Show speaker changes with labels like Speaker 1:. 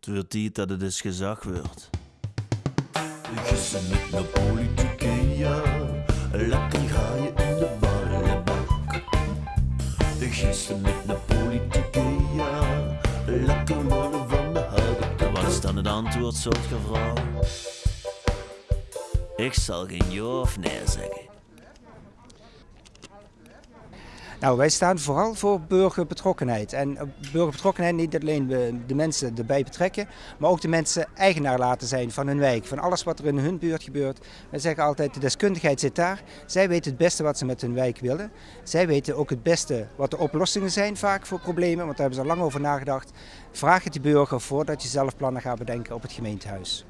Speaker 1: Het wordt tijd dat het eens gezag wordt. Gissen met de politieke, ja. Lekker ga je in de ballenbak. Gissen met de politieke, ja. Lekker worden van de houten Wat is dan het antwoord, soort vrouw? Ik zal geen ja of nee zeggen.
Speaker 2: Nou, wij staan vooral voor burgerbetrokkenheid. En eh, burgerbetrokkenheid niet alleen de, mensen erbij betrekken, maar ook de mensen eigenaar laten zijn van hun wijk, van alles wat er in hun buurt gebeurt. Wij zeggen altijd, de deskundigheid zit daar. Zij weten het beste wat ze met hun wijk willen. Zij weten ook het beste wat de oplossingen zijn vaak voor problemen, want daar hebben ze al lang over nagedacht. Vraag het de burger voordat je zelf plannen gaat bedenken op het gemeentehuis.